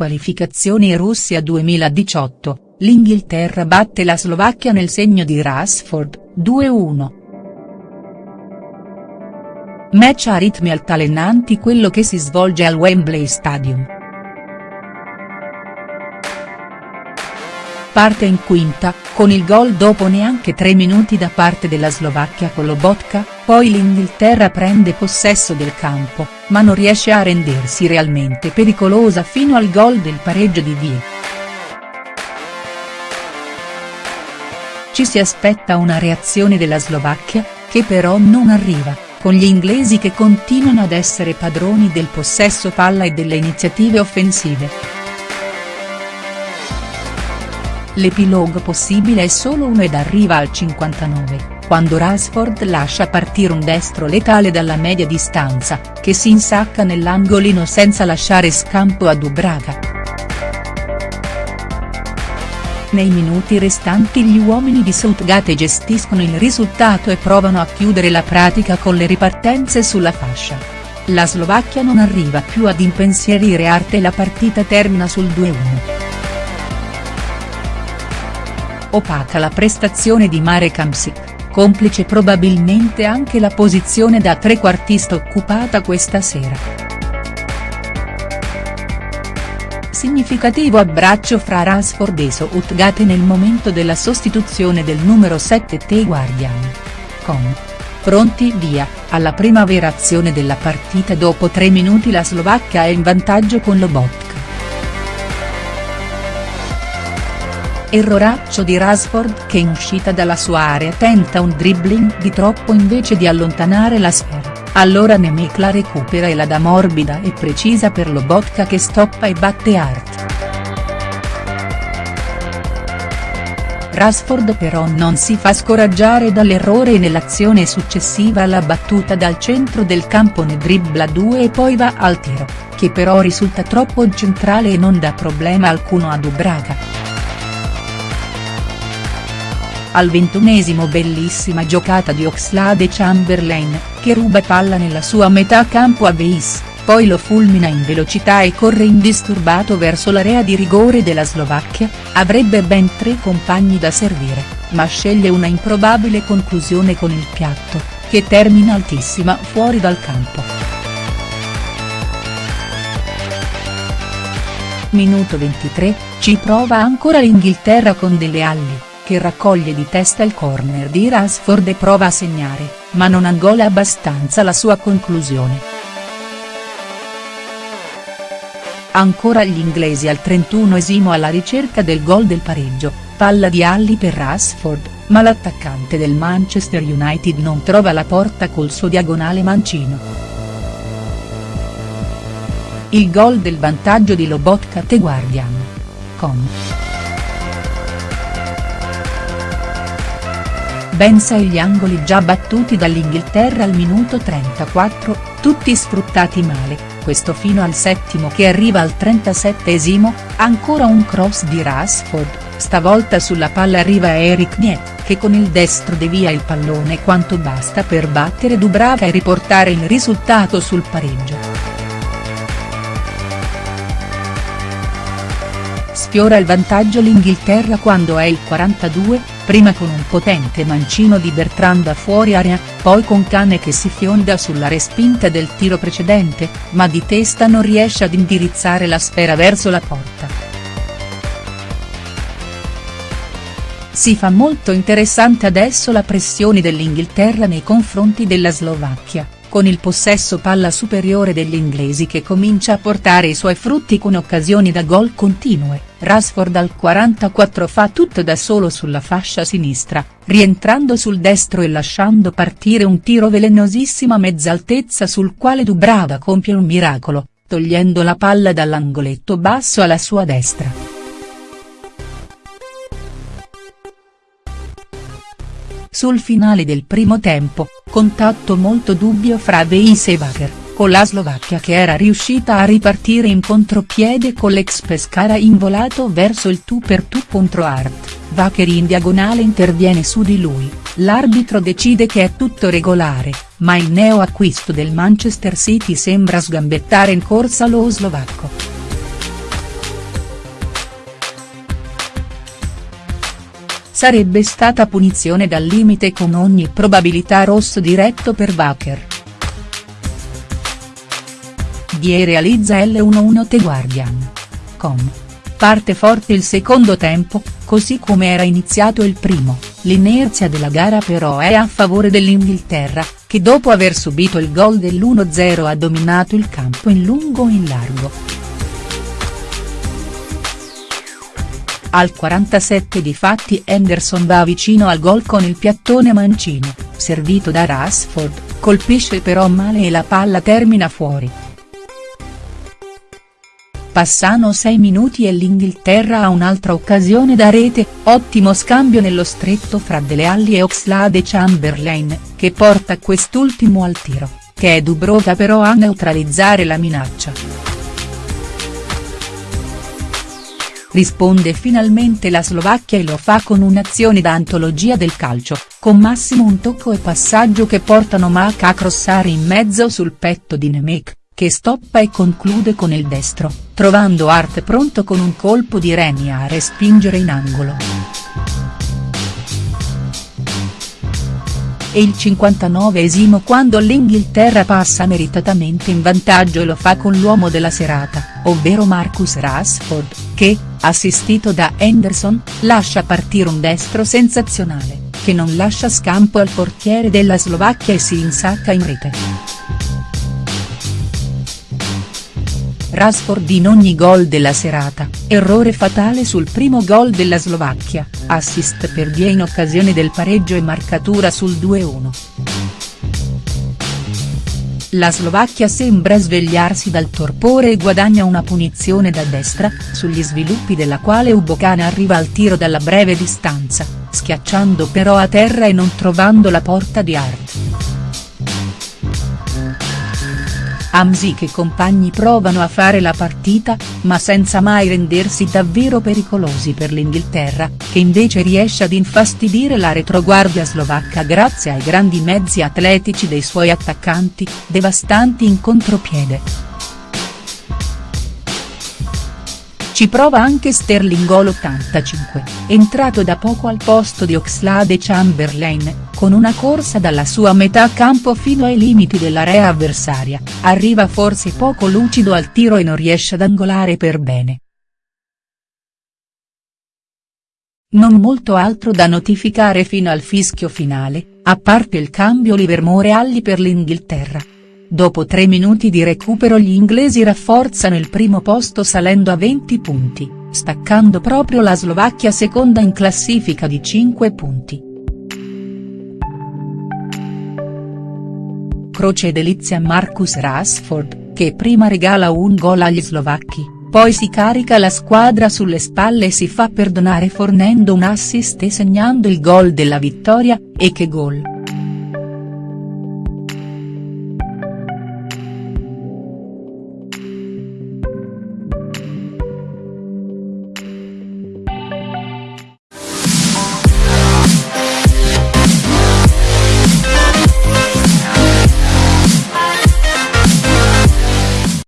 qualificazioni Russia 2018, l'Inghilterra batte la Slovacchia nel segno di Rashford, 2-1. Match a ritmi altalenanti quello che si svolge al Wembley Stadium. Parte in quinta, con il gol dopo neanche tre minuti da parte della Slovacchia con Lobotka, poi l'Inghilterra prende possesso del campo, ma non riesce a rendersi realmente pericolosa fino al gol del pareggio di Vie. Ci si aspetta una reazione della Slovacchia, che però non arriva con gli inglesi che continuano ad essere padroni del possesso palla e delle iniziative offensive. L'epilogo possibile è solo uno ed arriva al 59, quando Rashford lascia partire un destro letale dalla media distanza, che si insacca nell'angolino senza lasciare scampo a Dubraga. Nei minuti restanti gli uomini di Southgate gestiscono il risultato e provano a chiudere la pratica con le ripartenze sulla fascia. La Slovacchia non arriva più ad impensierire Arte e la partita termina sul 2-1. Opaca la prestazione di Marek Hamsik, complice probabilmente anche la posizione da trequartista occupata questa sera. significativo abbraccio fra Rashford e Southgate nel momento della sostituzione del numero 7 T Guardian. Com. Pronti via, alla prima vera azione della partita dopo tre minuti la Slovacchia è in vantaggio con Lobotka. Erroraccio di Rashford che in uscita dalla sua area tenta un dribbling di troppo invece di allontanare la sfera. Allora Nemec la recupera e la dà morbida e precisa per Lobotka che stoppa e batte Hart. Rashford però non si fa scoraggiare dall'errore e nell'azione successiva alla battuta dal centro del campo ne dribbla due e poi va al tiro, che però risulta troppo centrale e non dà problema alcuno a Dubraga. Al ventunesimo bellissima giocata di Oxlade Chamberlain, che ruba palla nella sua metà campo a Weiss, poi lo fulmina in velocità e corre indisturbato verso l'area di rigore della Slovacchia, avrebbe ben tre compagni da servire, ma sceglie una improbabile conclusione con il piatto, che termina altissima fuori dal campo. Minuto 23, ci prova ancora l'Inghilterra con delle ali che raccoglie di testa il corner di Rashford e prova a segnare, ma non angola abbastanza la sua conclusione. Ancora gli inglesi al 31esimo alla ricerca del gol del pareggio, palla di Alli per Rashford, ma l'attaccante del Manchester United non trova la porta col suo diagonale mancino. Il gol del vantaggio di Lobotka te Guardian. Com. Ben sei gli angoli già battuti dall'Inghilterra al minuto 34, tutti sfruttati male, questo fino al settimo che arriva al 37esimo, ancora un cross di Rashford, stavolta sulla palla arriva Eric Niet, che con il destro devia il pallone quanto basta per battere Dubrava e riportare il risultato sul pareggio. Sfiora il vantaggio l'Inghilterra quando è il 42, prima con un potente mancino di Bertrand da fuori area, poi con Cane che si fionda sulla respinta del tiro precedente, ma di testa non riesce ad indirizzare la sfera verso la porta. Si fa molto interessante adesso la pressione dell'Inghilterra nei confronti della Slovacchia con il possesso palla superiore degli inglesi che comincia a portare i suoi frutti con occasioni da gol continue, Rashford al 44 fa tutto da solo sulla fascia sinistra, rientrando sul destro e lasciando partire un tiro velenosissimo a mezza altezza sul quale Dubrava compie un miracolo, togliendo la palla dall'angoletto basso alla sua destra. Sul finale del primo tempo, contatto molto dubbio fra Veis e Wacker, con la Slovacchia che era riuscita a ripartire in contropiede con l'ex Pescara involato verso il tu per tu contro Art, Wacker in diagonale interviene su di lui, l'arbitro decide che è tutto regolare, ma il neo acquisto del Manchester City sembra sgambettare in corsa lo slovacco. Sarebbe stata punizione dal limite con ogni probabilità rosso diretto per Bacher. Die realizza L11 The Guardian. Com. Parte forte il secondo tempo, così come era iniziato il primo, l'inerzia della gara però è a favore dell'Inghilterra, che dopo aver subito il gol dell'1-0 ha dominato il campo in lungo e in largo. Al 47 difatti Henderson va vicino al gol con il piattone mancino, servito da Rashford, colpisce però male e la palla termina fuori. Passano 6 minuti e l'Inghilterra ha un'altra occasione da rete, ottimo scambio nello stretto fra Dele Alli e Oxlade Chamberlain, che porta quest'ultimo al tiro, che è Dubrovka però a neutralizzare la minaccia. Risponde finalmente la Slovacchia e lo fa con un'azione da antologia del calcio, con massimo un tocco e passaggio che portano Mac a crossare in mezzo sul petto di Nemec che stoppa e conclude con il destro, trovando Art pronto con un colpo di Reni a respingere in angolo. È il 59esimo quando l'Inghilterra passa meritatamente in vantaggio e lo fa con l'uomo della serata, ovvero Marcus Rashford, che, assistito da Henderson, lascia partire un destro sensazionale, che non lascia scampo al portiere della Slovacchia e si insacca in rete. Rashford in ogni gol della serata, errore fatale sul primo gol della Slovacchia, assist per Die in occasione del pareggio e marcatura sul 2-1. La Slovacchia sembra svegliarsi dal torpore e guadagna una punizione da destra, sugli sviluppi della quale Ubocana arriva al tiro dalla breve distanza, schiacciando però a terra e non trovando la porta di Hart. Hamsik e compagni provano a fare la partita, ma senza mai rendersi davvero pericolosi per l'Inghilterra, che invece riesce ad infastidire la retroguardia slovacca grazie ai grandi mezzi atletici dei suoi attaccanti, devastanti in contropiede. Ci prova anche Sterling Gol 85, entrato da poco al posto di Oxlade Chamberlain, con una corsa dalla sua metà campo fino ai limiti dell'area avversaria, arriva forse poco lucido al tiro e non riesce ad angolare per bene. Non molto altro da notificare fino al fischio finale, a parte il cambio Livermore-Alli per l'Inghilterra. Dopo tre minuti di recupero gli inglesi rafforzano il primo posto salendo a 20 punti, staccando proprio la Slovacchia seconda in classifica di 5 punti. Croce delizia Marcus Rashford, che prima regala un gol agli slovacchi, poi si carica la squadra sulle spalle e si fa perdonare fornendo un assist e segnando il gol della vittoria, e che gol.